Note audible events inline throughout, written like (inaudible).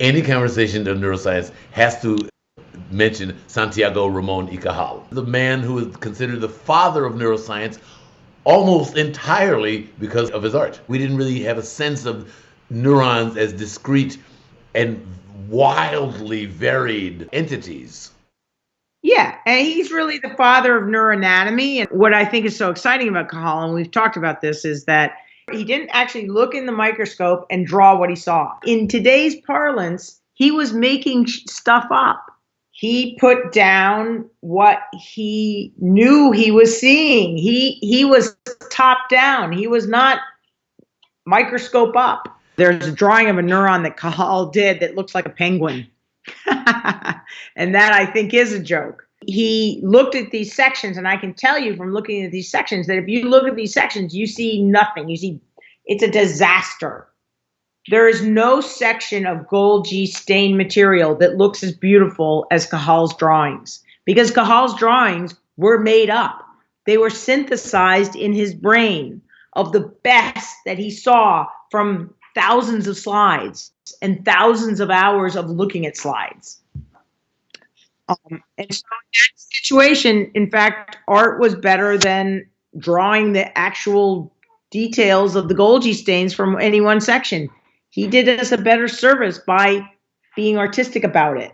Any conversation of neuroscience has to mention Santiago Ramon y Cajal, the man who is considered the father of neuroscience almost entirely because of his art. We didn't really have a sense of neurons as discrete and wildly varied entities. Yeah, and he's really the father of neuroanatomy. And what I think is so exciting about Cajal, and we've talked about this, is that he didn't actually look in the microscope and draw what he saw. In today's parlance, he was making stuff up. He put down what he knew he was seeing. He he was top down. He was not microscope up. There's a drawing of a neuron that Cajal did that looks like a penguin. (laughs) and that I think is a joke. He looked at these sections, and I can tell you from looking at these sections that if you look at these sections, you see nothing. You see it's a disaster. There is no section of Golgi stained material that looks as beautiful as Cajal's drawings because Cajal's drawings were made up. They were synthesized in his brain of the best that he saw from thousands of slides and thousands of hours of looking at slides. Um, and so in that situation, in fact, art was better than drawing the actual details of the Golgi stains from any one section. He did us a better service by being artistic about it.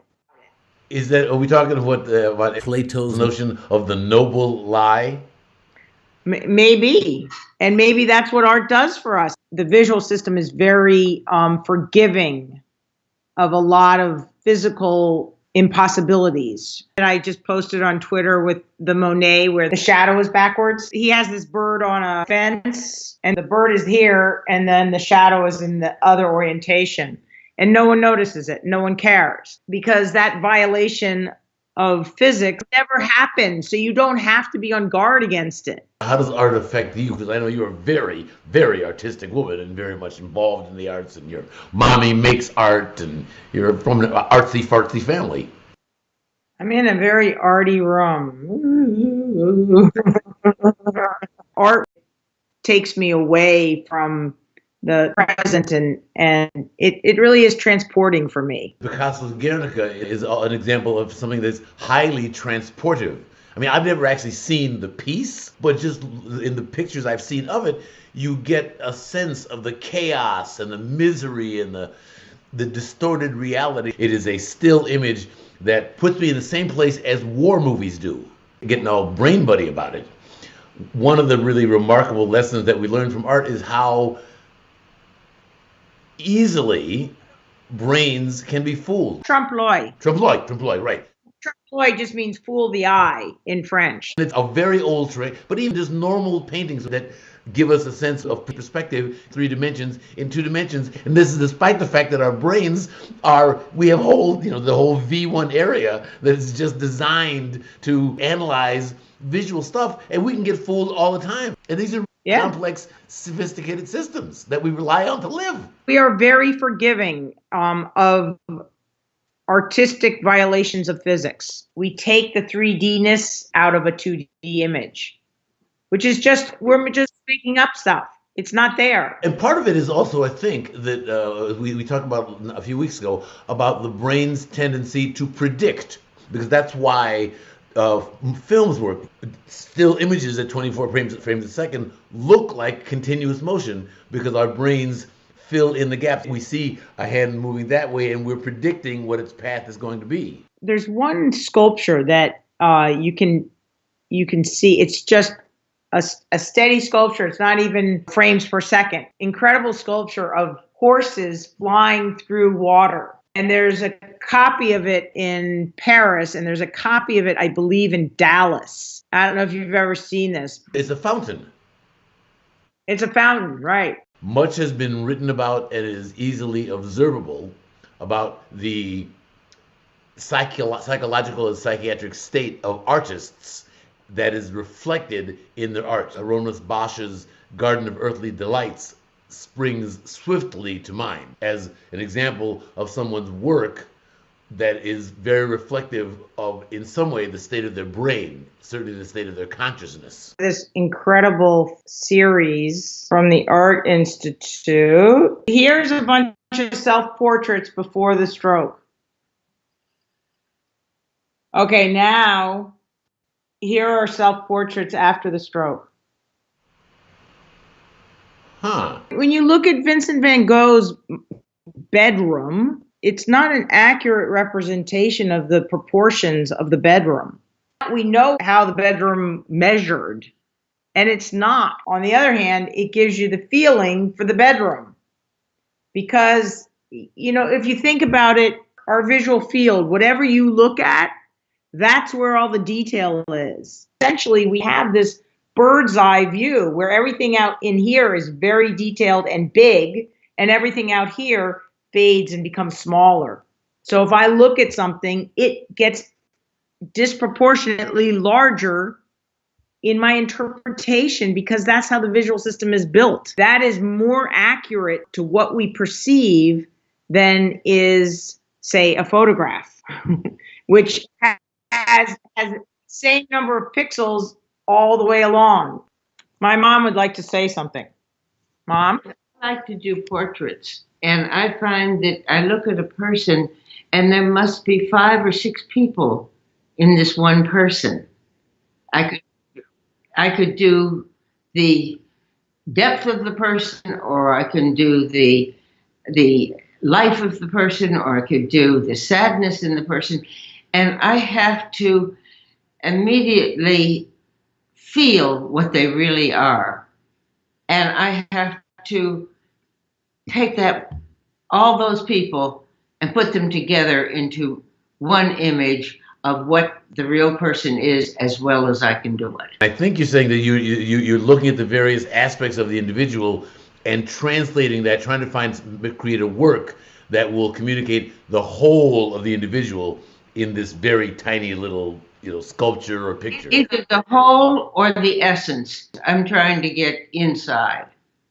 Is that are we talking about, uh, about Plato's notion of the noble lie? maybe and maybe that's what art does for us the visual system is very um, forgiving of a lot of physical impossibilities and i just posted on twitter with the monet where the shadow is backwards he has this bird on a fence and the bird is here and then the shadow is in the other orientation and no one notices it no one cares because that violation of physics never happened. So you don't have to be on guard against it. How does art affect you? Because I know you're a very, very artistic woman and very much involved in the arts, and your mommy makes art, and you're from an artsy fartsy family. I'm in a very arty room. (laughs) art takes me away from the present and and it, it really is transporting for me picasso's guernica is an example of something that's highly transportive i mean i've never actually seen the piece but just in the pictures i've seen of it you get a sense of the chaos and the misery and the the distorted reality it is a still image that puts me in the same place as war movies do getting all brain buddy about it one of the really remarkable lessons that we learn from art is how easily brains can be fooled. Trompe-l'oeil. Trompe-l'oeil, trompe-l'oeil, right. Trompe-l'oeil just means fool the eye in French. It's a very old trick, but even just normal paintings that give us a sense of perspective, three dimensions in two dimensions. And this is despite the fact that our brains are, we have whole, you know, the whole V1 area that is just designed to analyze visual stuff, and we can get fooled all the time. And these are yeah. complex, sophisticated systems that we rely on to live. We are very forgiving um, of artistic violations of physics. We take the 3D-ness out of a 2D image, which is just, we're just making up stuff. It's not there. And part of it is also, I think, that uh, we, we talked about a few weeks ago about the brain's tendency to predict, because that's why uh, films work. Still images at 24 frames, frames a second look like continuous motion because our brains fill in the gaps. We see a hand moving that way and we're predicting what its path is going to be. There's one sculpture that uh, you can you can see. It's just a, a steady sculpture. It's not even frames per second. Incredible sculpture of horses flying through water and there's a copy of it in Paris, and there's a copy of it, I believe, in Dallas. I don't know if you've ever seen this. It's a fountain. It's a fountain, right. Much has been written about and is easily observable about the psycho- psychological and psychiatric state of artists that is reflected in their art. Hieronymus Bosch's Garden of Earthly Delights springs swiftly to mind as an example of someone's work that is very reflective of, in some way, the state of their brain, certainly the state of their consciousness. This incredible series from the Art Institute. Here's a bunch of self portraits before the stroke. Okay, now here are self portraits after the stroke. Huh. When you look at Vincent van Gogh's bedroom, it's not an accurate representation of the proportions of the bedroom. We know how the bedroom measured, and it's not. On the other hand, it gives you the feeling for the bedroom. Because, you know, if you think about it, our visual field, whatever you look at, that's where all the detail is. Essentially, we have this bird's eye view where everything out in here is very detailed and big, and everything out here fades and becomes smaller. So if I look at something, it gets disproportionately larger in my interpretation because that's how the visual system is built. That is more accurate to what we perceive than is, say, a photograph, (laughs) which has has same number of pixels all the way along. My mom would like to say something. Mom? I like to do portraits, and I find that I look at a person, and there must be five or six people in this one person. I could, I could do the depth of the person, or I can do the the life of the person, or I could do the sadness in the person, and I have to immediately feel what they really are. And I have to take that, all those people, and put them together into one image of what the real person is as well as I can do it. I think you're saying that you, you you're looking at the various aspects of the individual and translating that, trying to find create a work that will communicate the whole of the individual in this very tiny little you know sculpture or picture. Either the whole or the essence. I'm trying to get inside.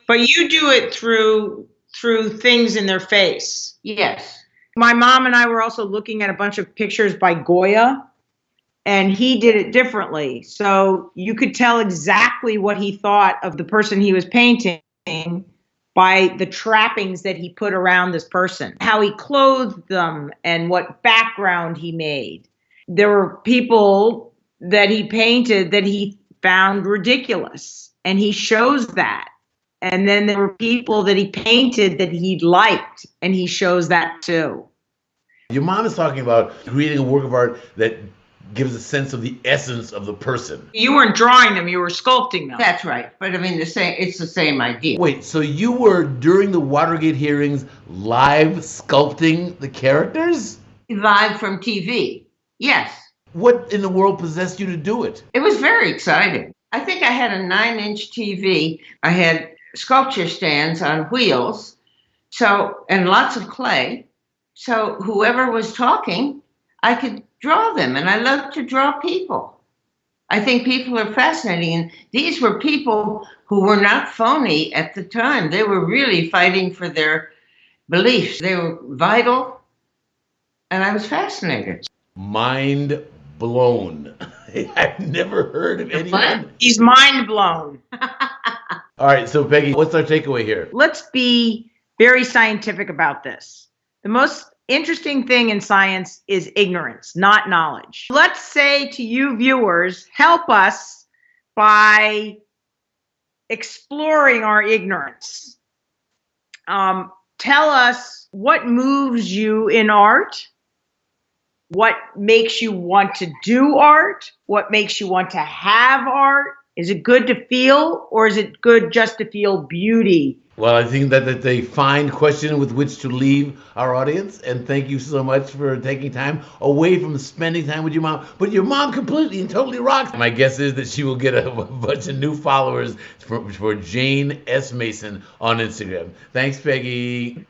But you do it through through things in their face. Yes. My mom and I were also looking at a bunch of pictures by Goya and he did it differently. So you could tell exactly what he thought of the person he was painting by the trappings that he put around this person, how he clothed them, and what background he made. There were people that he painted that he found ridiculous and he shows that. And then there were people that he painted that he liked and he shows that too. Your mom is talking about creating a work of art that gives a sense of the essence of the person you weren't drawing them you were sculpting them that's right but i mean the same it's the same idea wait so you were during the watergate hearings live sculpting the characters live from tv Yes. What in the world possessed you to do it? It was very exciting. I think I had a nine inch TV. I had sculpture stands on wheels. So, and lots of clay. So, whoever was talking, I could draw them. And I love to draw people. I think people are fascinating. And these were people who were not phony at the time. They were really fighting for their beliefs, they were vital. And I was fascinated mind blown. (laughs) I've never heard of anyone. He's mind blown. (laughs) All right, so Peggy, what's our takeaway here? Let's be very scientific about this. The most interesting thing in science is ignorance, not knowledge. Let's say to you viewers, help us by exploring our ignorance. Um, tell us what moves you in art what makes you want to do art, what makes you want to have art. Is it good to feel or is it good just to feel beauty? Well, I think that, that they fine question with which to leave our audience. And thank you so much for taking time away from spending time with your mom. But your mom completely and totally rocks. My guess is that she will get a, a (laughs) bunch of new followers for, for Jane S. Mason on Instagram. Thanks, Peggy.